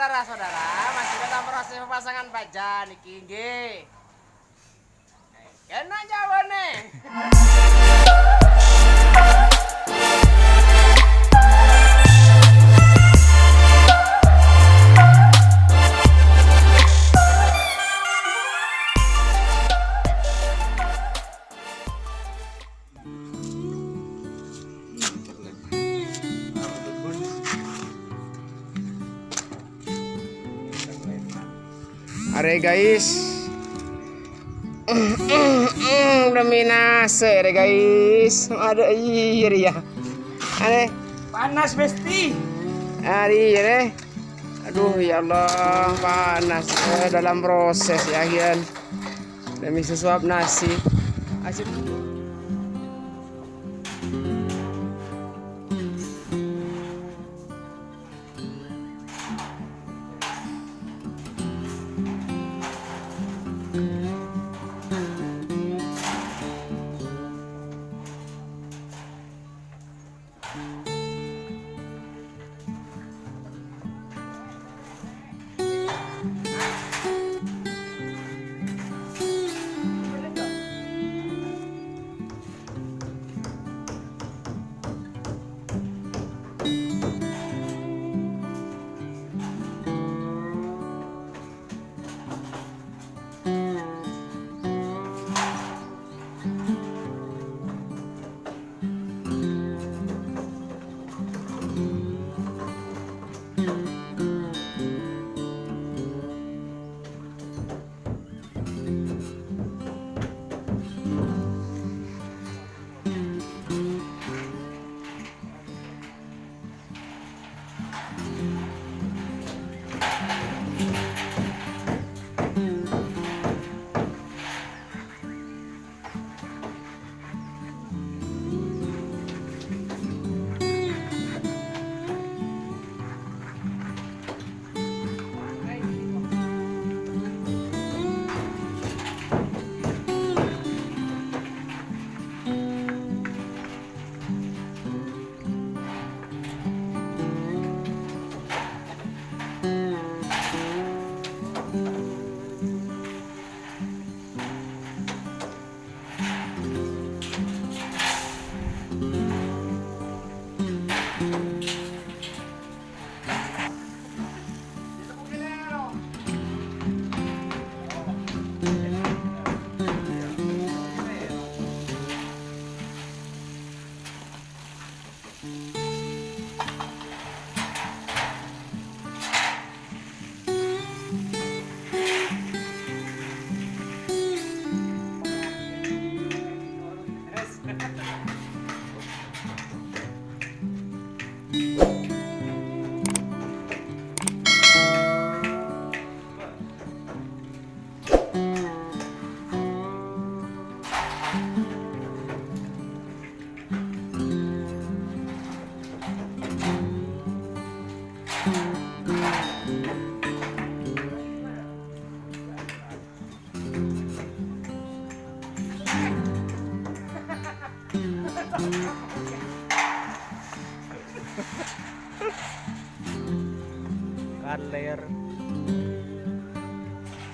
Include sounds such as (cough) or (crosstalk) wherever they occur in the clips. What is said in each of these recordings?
saudara-saudara masih dalam proses pemasangan baja niki nggih. Kena jawane. (laughs) Are guys. Demi nase are guys. Ada iya ya. Ane Panas besti. hari ya Aduh ya Allah panas eh, dalam proses ya Gian. Demi sesuap nasi. Asyik.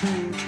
Mm-hmm.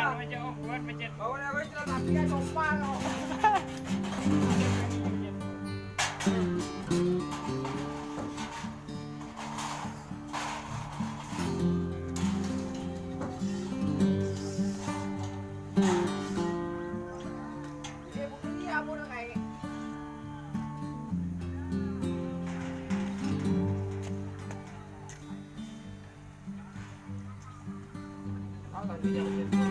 Yeah.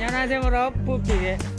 안녕하세요, 여러분. 부피게.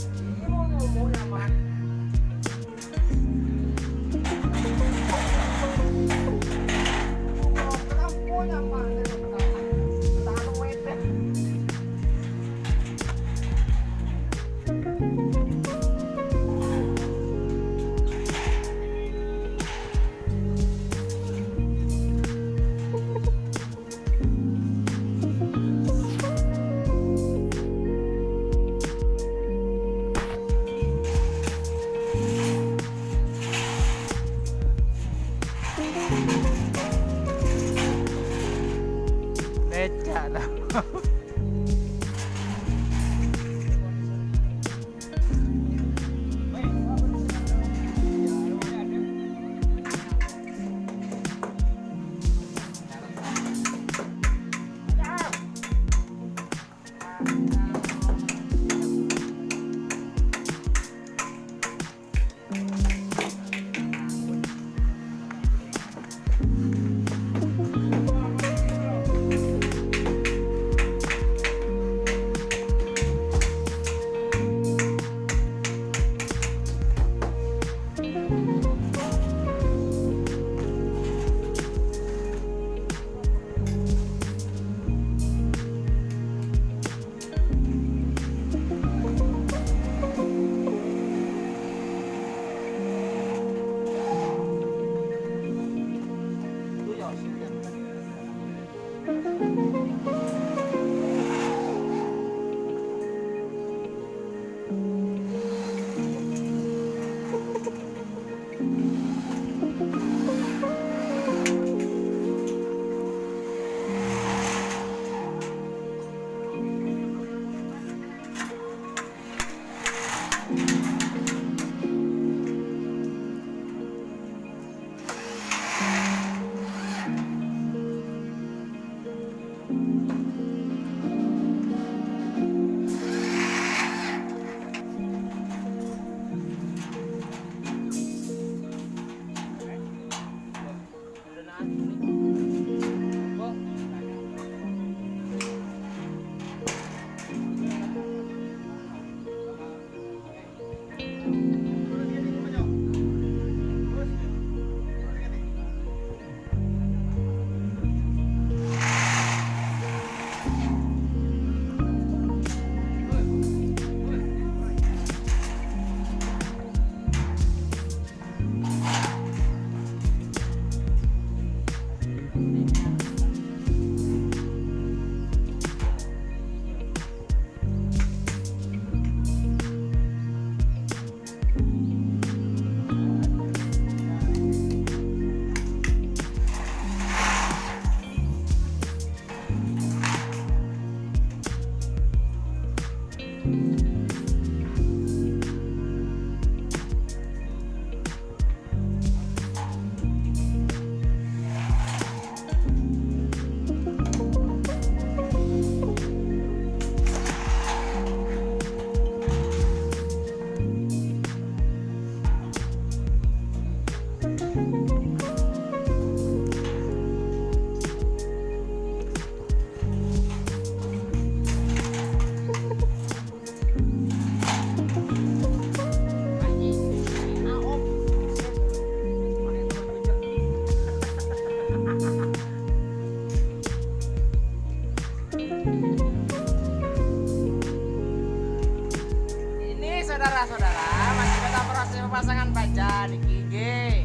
Saudara-saudara, masih dalam proses pemasangan baja di gigi.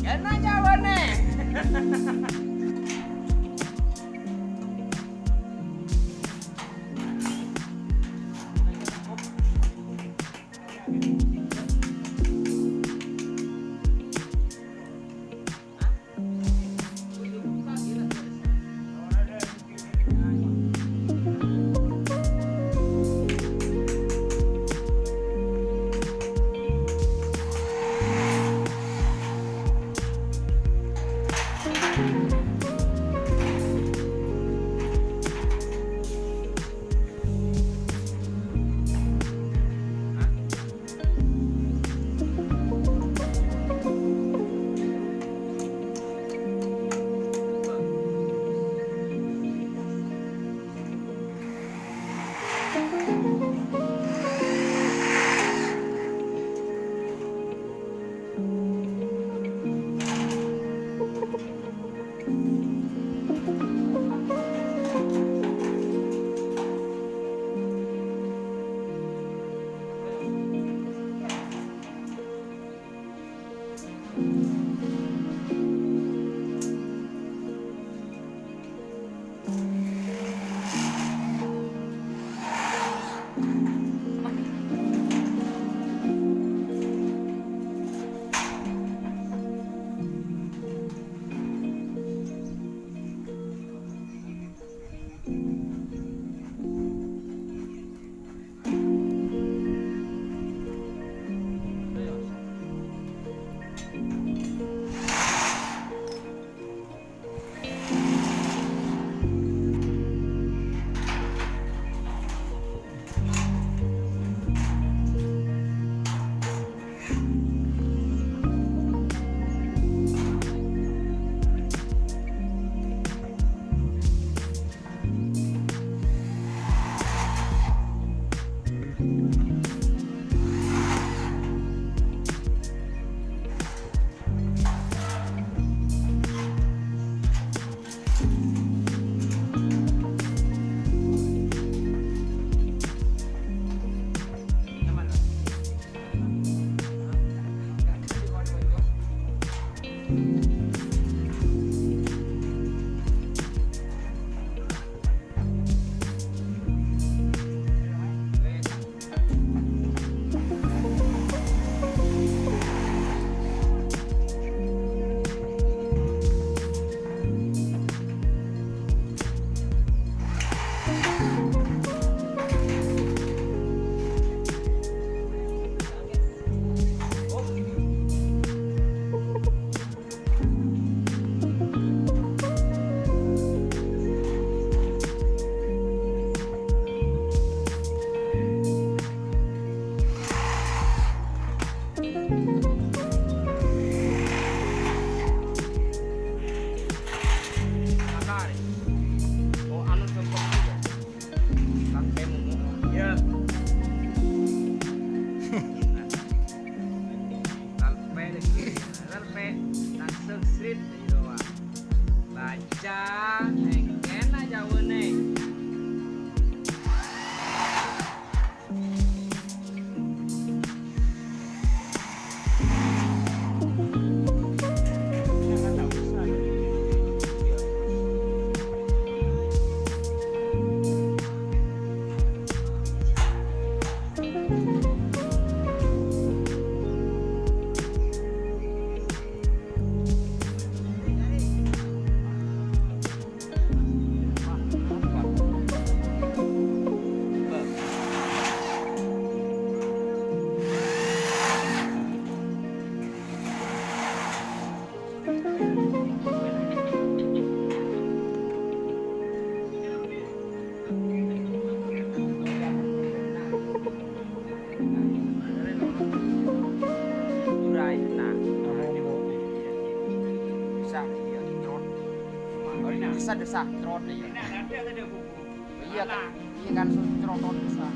Kena jawab (laughs) Bisa desa, trot iya. Iya kan, iya kan, bisa.